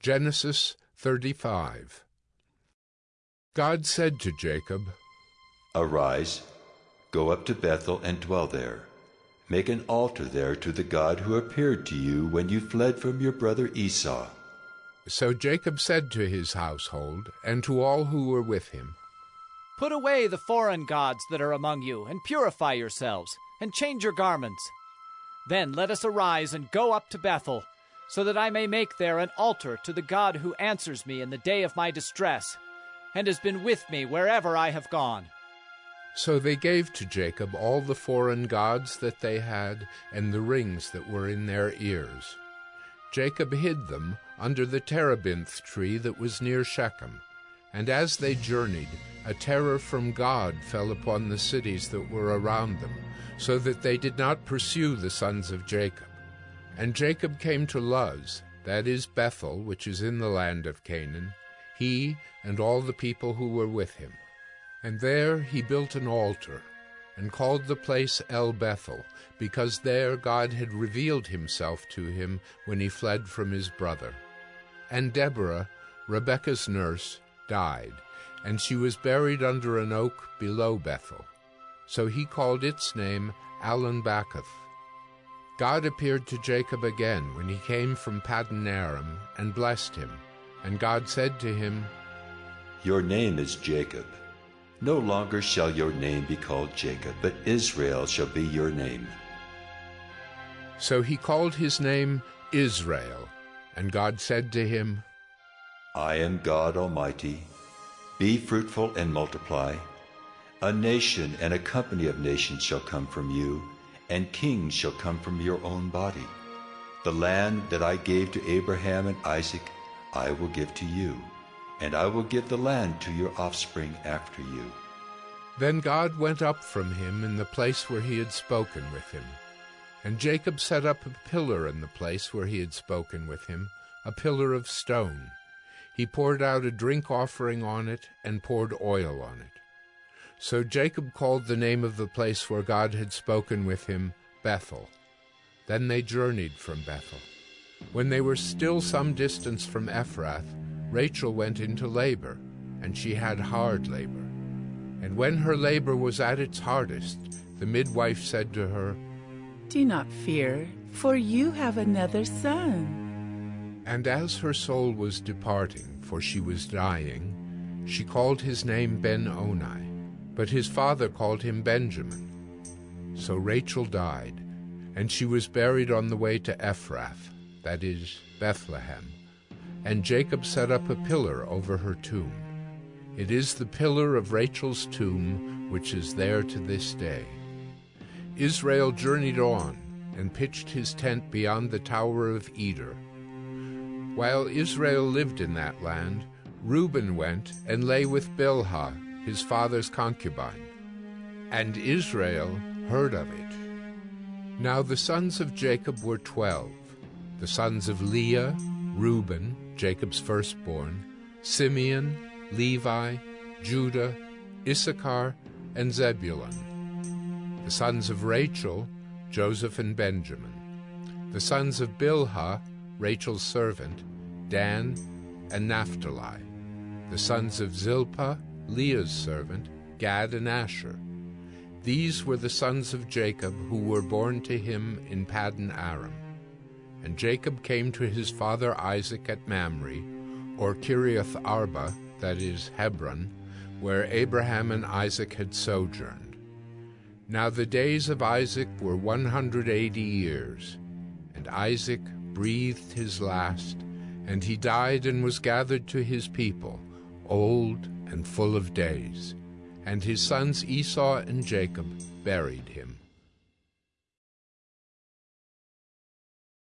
Genesis 35 God said to Jacob, Arise, go up to Bethel and dwell there. Make an altar there to the God who appeared to you when you fled from your brother Esau. So Jacob said to his household and to all who were with him, Put away the foreign gods that are among you, and purify yourselves, and change your garments. Then let us arise and go up to Bethel so that I may make there an altar to the God who answers me in the day of my distress, and has been with me wherever I have gone. So they gave to Jacob all the foreign gods that they had, and the rings that were in their ears. Jacob hid them under the terebinth tree that was near Shechem. And as they journeyed, a terror from God fell upon the cities that were around them, so that they did not pursue the sons of Jacob. And Jacob came to Luz, that is Bethel, which is in the land of Canaan, he and all the people who were with him. And there he built an altar, and called the place El Bethel, because there God had revealed himself to him when he fled from his brother. And Deborah, Rebekah's nurse, died, and she was buried under an oak below Bethel. So he called its name Allon-bachuth. God appeared to Jacob again when he came from Paddan Aram and blessed him. And God said to him, Your name is Jacob. No longer shall your name be called Jacob, but Israel shall be your name. So he called his name Israel. And God said to him, I am God Almighty. Be fruitful and multiply. A nation and a company of nations shall come from you and kings shall come from your own body. The land that I gave to Abraham and Isaac I will give to you, and I will give the land to your offspring after you. Then God went up from him in the place where he had spoken with him. And Jacob set up a pillar in the place where he had spoken with him, a pillar of stone. He poured out a drink offering on it, and poured oil on it. So Jacob called the name of the place where God had spoken with him Bethel. Then they journeyed from Bethel. When they were still some distance from Ephrath, Rachel went into labor, and she had hard labor. And when her labor was at its hardest, the midwife said to her, Do not fear, for you have another son. And as her soul was departing, for she was dying, she called his name Ben-Oni but his father called him Benjamin. So Rachel died, and she was buried on the way to Ephrath, that is, Bethlehem. And Jacob set up a pillar over her tomb. It is the pillar of Rachel's tomb, which is there to this day. Israel journeyed on, and pitched his tent beyond the tower of Eder. While Israel lived in that land, Reuben went and lay with Bilhah, his father's concubine. And Israel heard of it. Now the sons of Jacob were twelve, the sons of Leah, Reuben, Jacob's firstborn, Simeon, Levi, Judah, Issachar, and Zebulun. The sons of Rachel, Joseph and Benjamin. The sons of Bilhah, Rachel's servant, Dan and Naphtali. The sons of Zilpah, Leah's servant, Gad and Asher. These were the sons of Jacob who were born to him in Paddan Aram. And Jacob came to his father Isaac at Mamre, or Kiriath Arba, that is, Hebron, where Abraham and Isaac had sojourned. Now the days of Isaac were one hundred eighty years, and Isaac breathed his last, and he died and was gathered to his people, old and full of days. And his sons Esau and Jacob buried him.